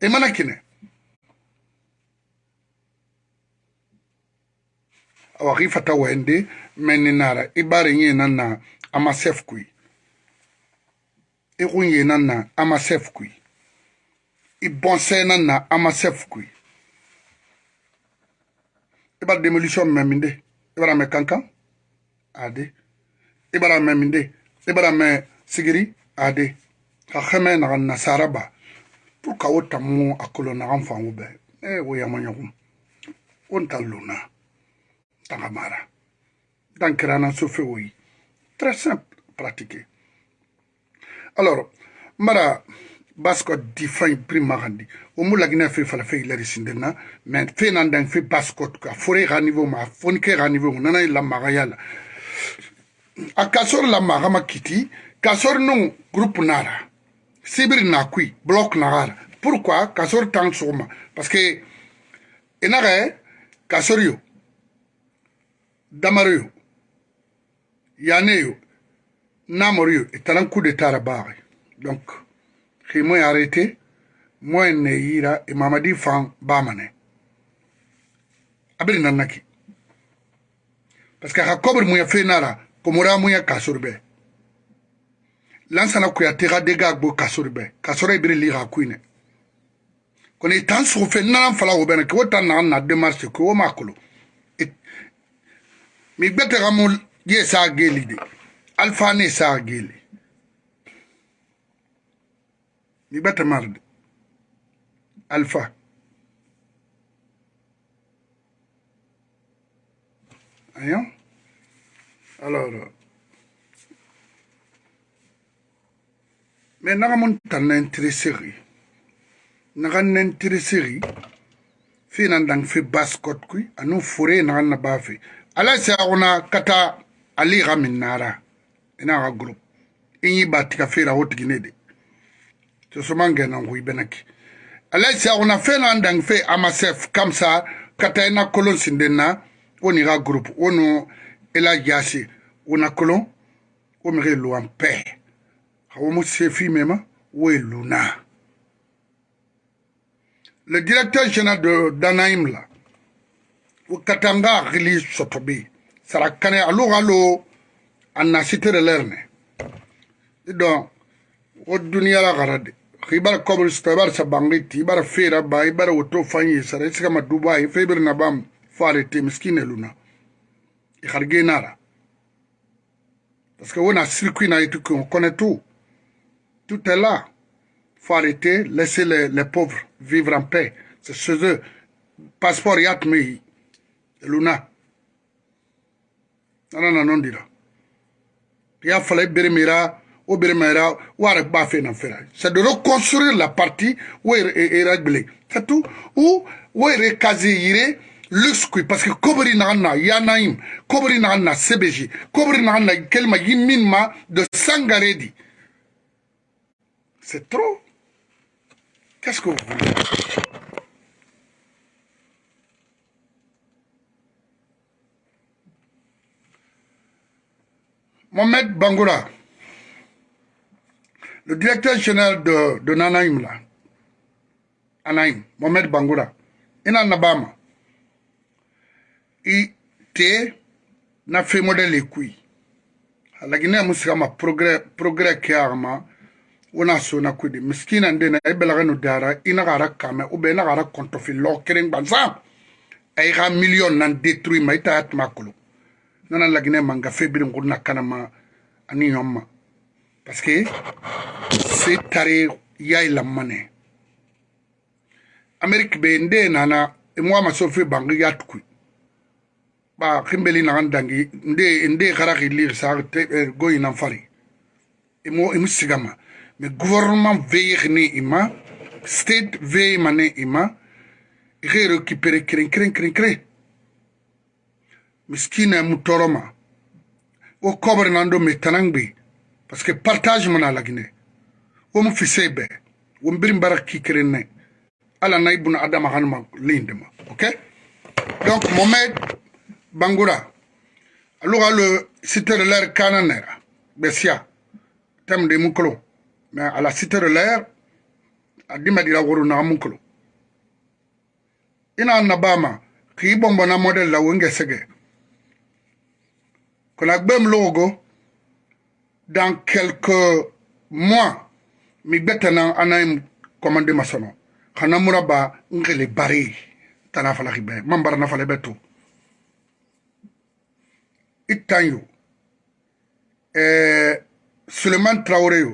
Et Manakine. Awari un sont meninara, ibari nye nana, amasef kui. nana, amasef Ibonse nana, amasef démolition i e bara mɛ minde i e bara mɛ sigiri ade ka xɛmɛ naga nasara ba pour ka wo tamu a kolo nagan fangu bɛɛ e wo yama ɲɔgɔn wo n ta lona tanga mara dan kirana sofe wo yi très simple pratiquer alors mbara basko di fay prima gandi o mu lagina fe fala fe ilari sindena men fe nan dan fe basko ka fore ga niveau ma fonke ga niveau nana la magayala akasori la magama kiti kasori nu groupe nara sibiri na kui bloc nagara pourquoi kasori tang suguma parce que inage kasori yo damaro yo yane yo namoro yo italan coup d'état ra baagi donc ximo ye arrêté moyen ne yira imamadi fan bamane abiri nannaki parce que xa kobri muya fe nara komora mun e, ye kasori bɛ lansana kuyate ka de gaa gbo kasori bɛ kasɔrɔ ibiri li ka kuinɛ kɔni i tan sugu fɛ nana fala o bɛnɛ k'o ta naga na demarse k'o ma kolo mi gbɛtɛ ka mu ye saa geeli de alfa ne saa geeli mi gbɛtɛ mari de alfa ayon alors mais naga mon tan intéresseri naga intéresseri fi nan dang fi baskot kui anu fure naga na ba fi ala se agona kata ali ga min nara ina e ga group inyi e ba tika fi ra hot gine de to so mange nan hui benaki ala se agona fi nan dang fi amasef kamsa kata ina e kolon sindena oni ga group ono ela jasi una kolon wo mege lu an pɛ hawo mo sefi mema wo e luna le directeur général de danaim la wo kata n ka hakili sɔtɔ be sara kane alo ka lo a nasitere lɛrne i dɔn wo duniyala kara de ibar kobrista ibar sabangiti ibar fera ba ibar woto fanyi sara i sigama dubai febir na bam fare te miskine luna Nara. Parce on a circuit tout, on connaît tout. Tout est là. Il faut arrêter, laisser les, les, pauvres vivre en paix. C'est chez eux. Passeport Yatmei, Luna. Non, non, non, non, dis-le. Il a fallu Bérimira, ou Bérimira, ou Arakbafé Nanfera. C'est de reconstruire la partie où il est réglé. C'est tout. Ou, où il est parce que kobri nanna yanaim kobri nanna CBG, kobri nanna kelma yiminma de sangaredi c'est trop qu'est-ce que vous voulez Mohamed Bangoura, le directeur général de, de Nanaïm, là, Anaïm, Mohamed Bangoura, il en Abama. i te na fe modele e kui alagini amu sika ma progrès ke aga ma wo na so na kudi miskina ndena i belaga nu dara i naga ara kame u bɛ i naga ara kɔntɔfi lɔgɔ keren gbansan a i ka miliyɔn nan détruit ma i ta ya tuma kolo nana lagine ma nka fe birin kuru na kana ma ani ɲɔn ma parce que se tare ya i lamanɛ amérique be nde nana i e mɔgɔ ma so fe bangi ya tukui ba kimbeli nagan dangi nde nde karaki lir sa eh, goyi nan fari imo im sigama me gouvernement veille ni ima state veille mane ima ike récupérer kren kren kren kren miskina mu toroma wo kobre nan do me tanangbi parce que partage mana lagine wo mu fisebe wo mbirim baraki kren ne ala na ibnu adama hanma lindema ok donc momed bangura aluga lo cité de l'air kananera besia tem de mukolo mais à la cité de l'air adima dira woro na mukolo ina na bama ki bombo na model la wenge sege kona gbem logo dans quelques mois mi gbetana anaim commandé masono kana muraba ngele bari tana fala ribe mambara na fala beto Itanyo, et euh, Suleiman Traoré,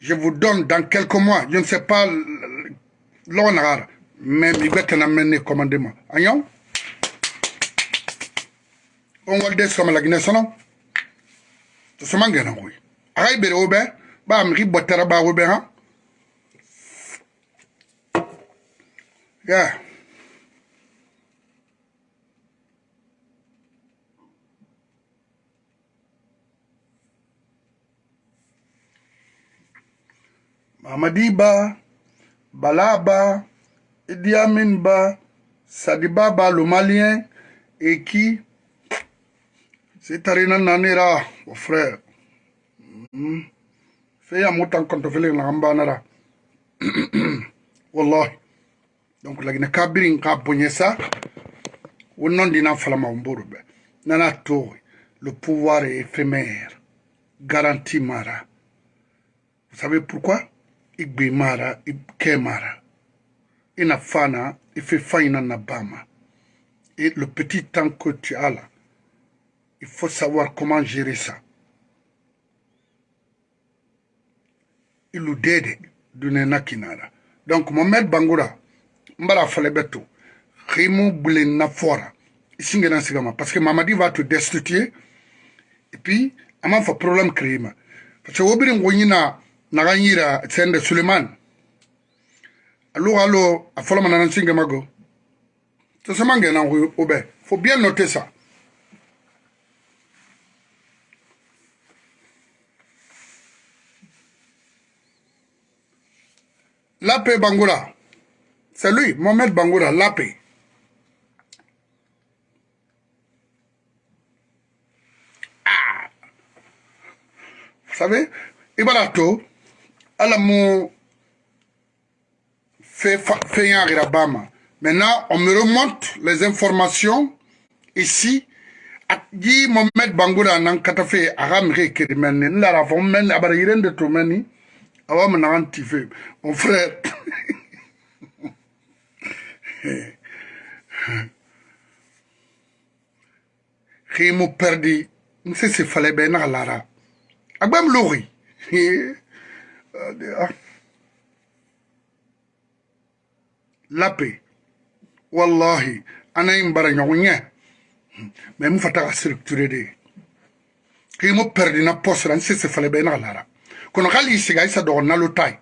je vous donne dans quelques mois, je ne sais pas l'honneur, mais il va t'en amener commandement. Agnon On va le dire sur la Guinée, ça non C'est ce que je veux dire. Arrête, Béré, Aubert, bah, Amri, Botera, bah, Aubert, hein Yeah. Amadiba, Balaba, Idi Sadibaba le Malien, et qui c'est Tarina Nanera, mon frère. Hmm. Fais un mot quand tu <coughs> Wallah. Donc, la Guinée Kabiri, a Ou ça. Au nom d'un enfant, Nana Toi, le pouvoir est éphémère. Garantie Mara. Vous savez pourquoi? Il il ikemara inafana il na bama et le petit temps que tu as là il faut savoir comment gérer ça ilu dede est nakinara donc mohamed bangura mbara fale beto rimu blena fora singena sigama parce que mamadi va te destituer et puis ama fa problème créer ma parce que wobiri ngonyina nagan yira tsende suleiman aluga lo a fɔlɔ ma nana singe ma go to sama ngena go o bɛ fo bien noter ça Lapé Bangoura, c'est lui, Mohamed Bangoura, Lapé. Ah. Vous savez, Ibarato, elle mu fait la Rabama. Maintenant, on me remonte les informations ici. Di Mohamed Bangoura nan katafe agamre kirimene. Nla rafon à abarayirende de meni. Awa maintenant tife. Mon frère. si <laughs> perdi. ce se fale ben l'ara. Agbam lori. lape wallahi ana yin bara ɲɔgɔn ɲɛ mɛ n fata ka structure de k'i mo perdi na poste la n sese fale bɛ naga lara kono k'ali i siga i sa dɔgɔ nalo ta ye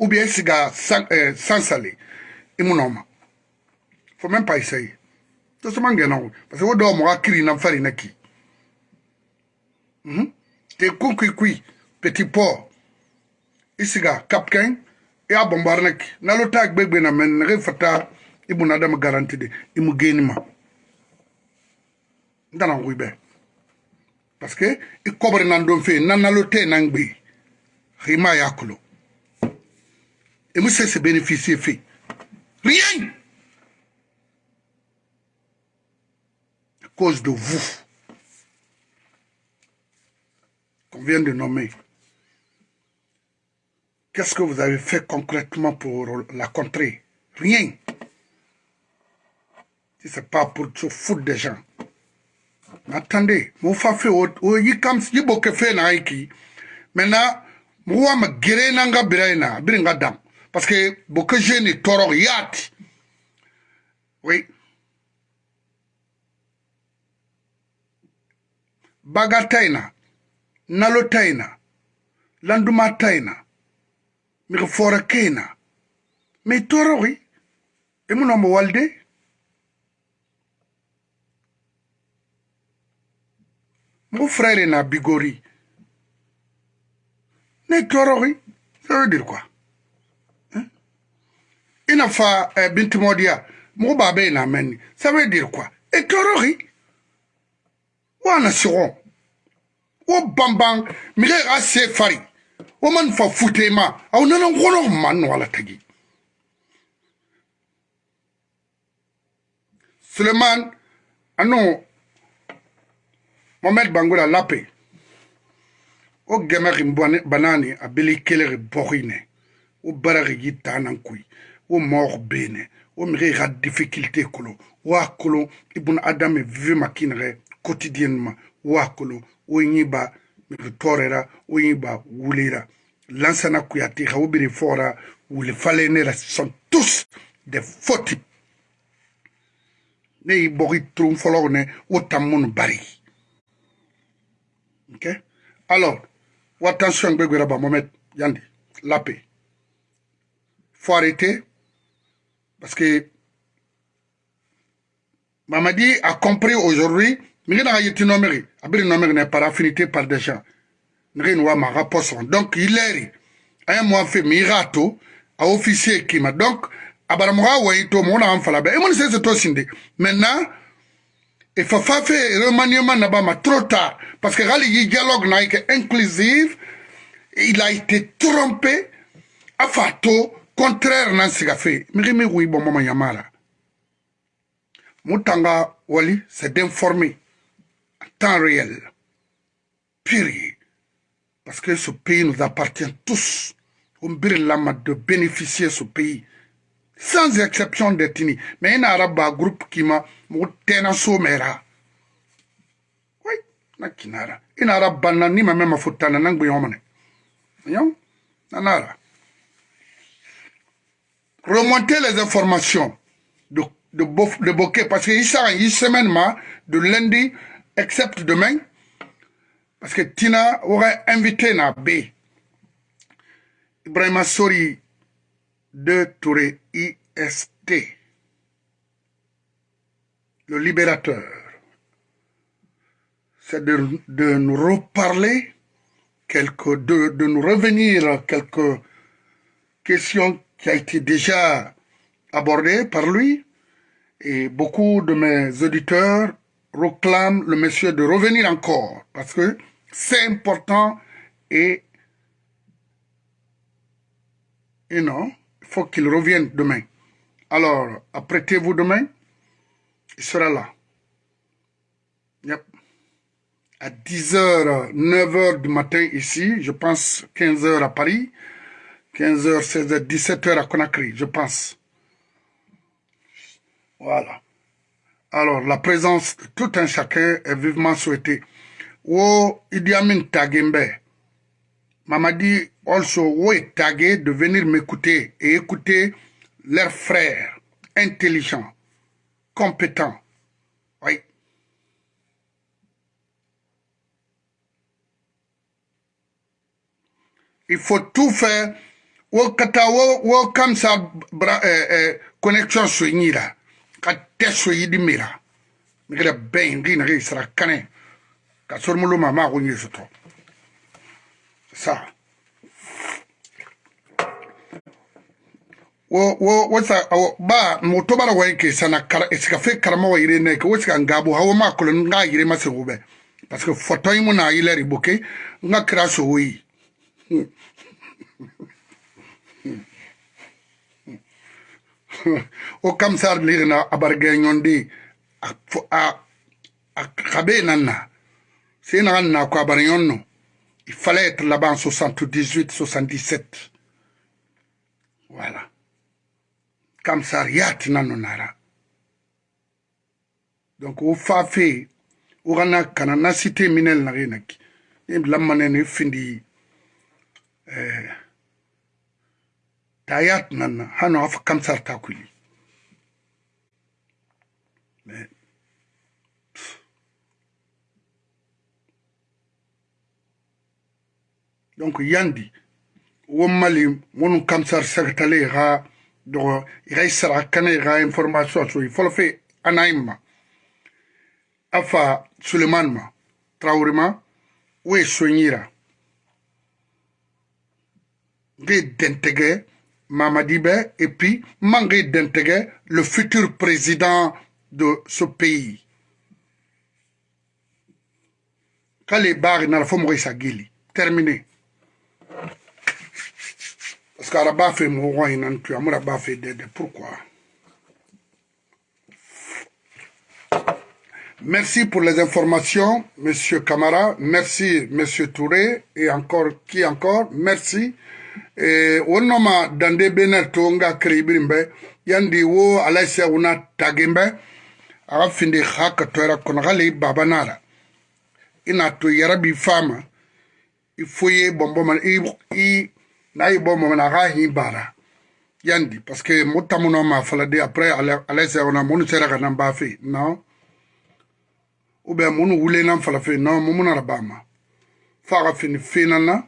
ou bien euh, i siga sansale i mu nɔma fo même pas essayer to soma ngɛna o parce que wo dɔw mɔgɔ kiri na fari na ki te kun kui kui petit port isiga e a ya bombarnek nalota ne na men nge e fata ibu e na adam garanti de imu parce que i fe nan nan gbe bénéficier rien à cause de vous qu'on vient de nommer Qu'est-ce que vous avez fait concrètement pour la contrée Rien. C'est pas pour tout foutre des gens. attendez, mon fafi, yikam si boke fait iki. Maintenant, moi me guérir nanga Parce que beaucoup Oui. Bagataina, nalotaina, landumataina. mi ga foora keena mai toroxi i mu nomba walde mugu frere na bigori ne toroxi ça veut dire quoi i na fa eh, bintimodiya mugu baabe i na menni ça veut dire quoi i toroxi wa na sigon wo banban mige xa se fari wa man fa futema aw nana ngolo man wala tagi suleman ano mohamed bangola lape o gɛmɛgi banani a beli kelegi bɔgine o baragi yi tanan kui o mɔɔg bene o mige ga difficulté kolo wa kolo ibun adame vive makinɛgɛ quotidiennement wa kolo o ɲiba tɔɔrɛra o yin ba wulera lansana kuyate ka o bere fɔra wule falen ne sont tous des fautes ne ibori bɔgi turon fɔlɔw bari ok alors wa tension ba mohamed yandi lape faut arrêter parce que Mamadi a compris aujourd'hui par affinité par des gens. Donc, il est un mois fait mirato à officier qui m'a donc abaramuga waito mona amfalabe et mon c'est c'est tosinde maintenant il faut faire remaniement trop tard parce que rali dialogue naïque inclusive il a été trompé à fato contraire qu'il a fait mirimi oui bon maman yamara mutanga wali c'est d'informer temps réel. pire Parce que ce pays nous appartient tous. on la Lama de bénéficier ce pays. Sans exception d'ethnie. Mais un arabe à groupe qui m'a un somera. Oui, n'a Un arabe qui ma même il y a Voyons? Remontez Remonter les informations de, de, de Bokeh. Parce que il sort une semaine de lundi excepte demain, parce que Tina aurait invité na B. Ibrahima Sori de Touré IST, le libérateur. C'est de, nous reparler, quelques, de, nous revenir à quelques questions qui ont été déjà abordées par lui. Et beaucoup de mes auditeurs proclame le monsieur de revenir encore, parce que c'est important et, et non, il faut qu'il revienne demain. Alors, apprêtez-vous demain, il sera là. Yep. À 10h, 9h du matin ici, je pense 15h à Paris, 15h, 16h, 17h à Conakry, je pense. Voilà. Alors, la présence de tout un chacun est vivement souhaitée. Wo Idi Amin Tagembe dit also wo tagé de venir m'écouter et écouter leurs frères intelligents, compétents. Oui. Il faut tout faire. Wo eh, eh, connexion katɛ soyidi mera ngere bɛn ndi nage sara kane ka sormulo mama ko nyeso to sa wo wo wasa awo ba moto bara wa nke sana kara esika fe karama wa ire ne ko esika ngabo hawo ma ko nga ire ma se gobe parce que photo yi mo na ile riboke nga kra so wi hmm. <laughs> o kam sar lirna abarge nyondi a kabe nanna c'est ko abar il fallait être là 78 77 voilà kam sar yat nanno nara donc o fa fe o kana kana na cité minel na renaki lammanene findi euh tayat nanna hano afa kamsarta kulli mais donc yandi wommali wonu kamsar sagatale ha dogo iga sara kana iga information so folo fe anaimma afa suleman ma traure ma we soñira nge dentege Mamadibé et puis manquer d'intégrer le futur président de ce pays. barres n'a pas gili. Terminé. Parce qu'à fait mourir, il n'a fait d'aide. Pourquoi Merci pour les informations, Monsieur Camara. Merci, Monsieur Touré. Et encore, qui encore Merci. e, eh, wonnoma dande benel to nga kreyibirin bɛ yandi wo alaisa wuna tagin bɛ a ka finde ha ka toyira kɔnɔ hali i baba n'a la i n'a to yɛrɛ b'i fa ma i fo ye bɔnbɔn ma i i n'a y'i bɔ mɔmɔ na a ka hin baara yandi parce que mo tamu na ma fala de après alaisa wuna munnu sera ka na n b'a fɛ yen non ou bien munnu wulila n fala fɛ yen non mun na ba ma f'a ka fini finna na.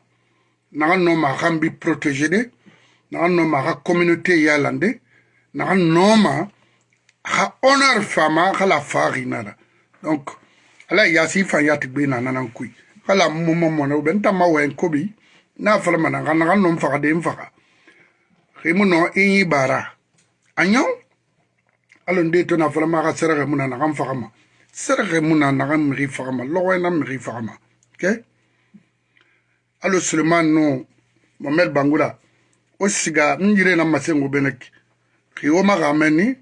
naga noma axa mbi protégé de naga noma axa communauté yalande naga noma axa honneur fama axa la faxinara donc ala yasi fan yati gbe nananan kuy axa la moma mona ɓe ntama wayen koɓi na falamana axa naga nom faxa den faxa ximu no i yibara a ñaw alo nde to na falama axa serexe muna naxan faxama serexe muna naxa mixi faxama loxoyena mixi faxama ke okay? hali suleman nu mohamed bangula osiga n yire na masengo benek kiwo maga meni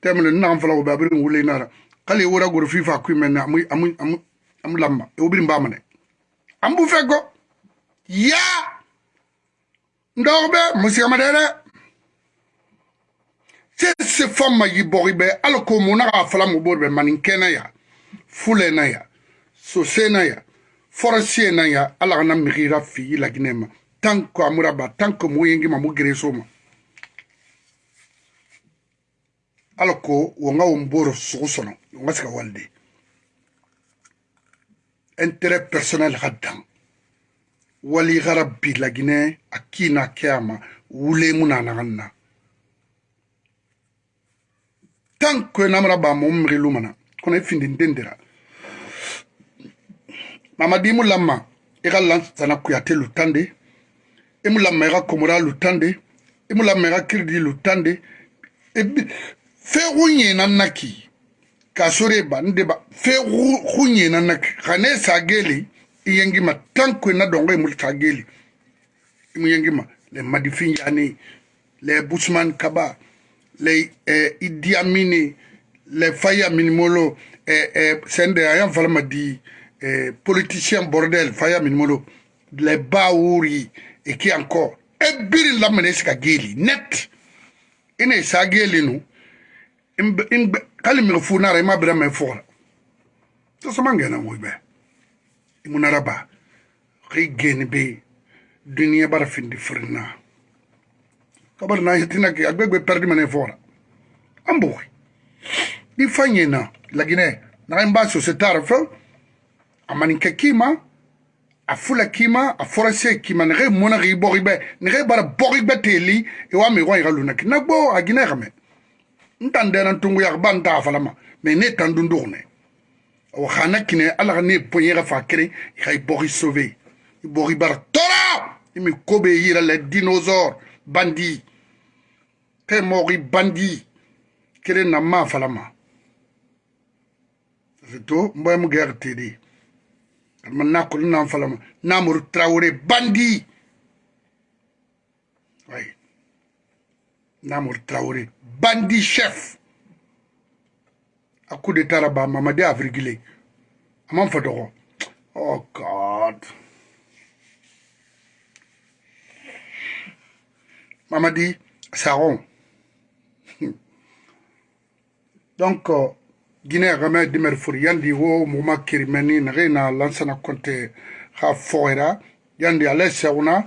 temle nnagan fala gobe abiri nwule inara kali iwura goro fifa kui meni amu amu amu amu lamba iwobiri e mba mene ambu feko ya ndogbe musiga madere sese fama yibogi be ala ko mu naga fala mu bori be manin kɛnɛ ya fulɛ na ya sose na ya forasiye nan ya ala kana migira fii laginɛ ma tant que amuraba tant que mo yengi ma mo gereso ma ala ko wo ŋa wo n boro sugu sɔnɔ wo ŋa se ka walide intérêt personnel ka dan wali gara bi laginɛ a kii na kɛ a ma wule mu na naga na tant que namara ba mo mirilu mana kono i findinten dira mamadimu lama e ka lansana kuyate lutande e mu lama e ka komora lutande e mu lama e ka kiridi lutande fegu ɲena naki ka sore ba n deba fegu ɲena naki ka ne sageli i yengima tanko na dongo e, e mu sageli i mu yengima le madifin yani le busman kaba le eh, idiamine le faya minimolo eh, eh, sende ayan falama di eh, politicien bordel faya min molo le bawuri wuri e encore e biri la mene sika geli net ine sa geli nu in kali mi fu nara ma bra me fora to sama ngena mo be imunara ba ki geni be duniya bara findi furna kabar na hitina ki agbegbe perdi mene fora ambo ni fanyena lagine na mba so setara fo amaninka kima afula kima aforase kima nege mona ge boribe nege bara boribe teli e wa me wa luna ki nagbo agina game ntande na tungu ya banta afalama me ne tandundurne o khana kine ala ne poyera fakre ga ibori sauver ibori bara tora imi kobe yira le dinosaure bandi te mori bandi kere na ma afalama zato mboyam gertedi maintenant kulu un bandi oui Namur traoré bandi chef a coup de Taraba, mamadi a a oh god mamadi saron <laughs> donc euh, guinée game dimer fur yandi wo moma kirimeni nage na lansana konte ha foera yandi ale sewna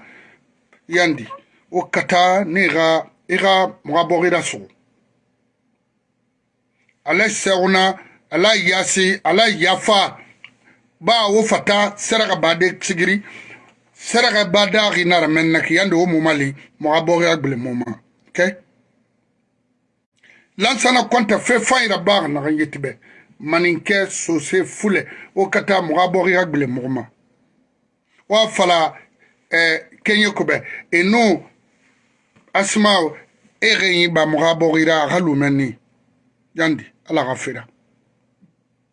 yandi o kata ne ga i ga moga bogida sugu ale sewna ala yasi ala yafa ba wo fata seraga bade sigiri seraga bada ginara mennaki yandi wo momali moga bogida gbele moma okay? lansana konta fe fayira baga naga yeti be maninke sose fule wo ka taa mogo a bɔgi ka gwele mogo ma wa fala eh, kenye kobɛ eno asimao e ge yi ba mogo a bɔgira a ka lumɛni yandi ala ka fera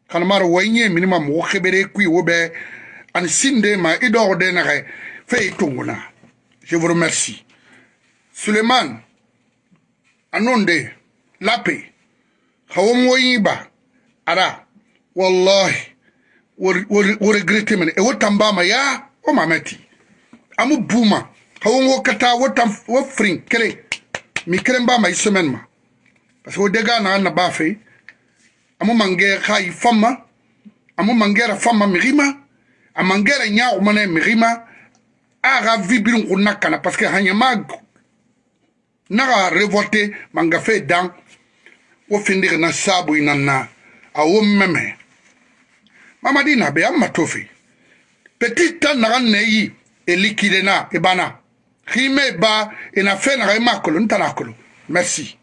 kanamaro wa i ye mini ma mogo kebere kui wo bɛ ani sinde ma i dɔgɔ de nagɛ fe i tongona je vous remercie suleman anonde lappe hawomo yiba ara wallahi wo regrete mene e wotan bama ya wo mamati amu buma hawon wo kata wotan wo frin kere mi keren bama i e ma parce que wo dega na na ba fe amu mange kha i e fama amu mangera fama mirima a mangera nya o mane mirima a ga vibirin kunna parce que hanya mag na ga manga wo findiri na saabu i nanna a wo meme mamadi na be an matofi petit tan naga neyi e likidena e bana xime ba e na fe naga i e ma kolo n tana kolo merci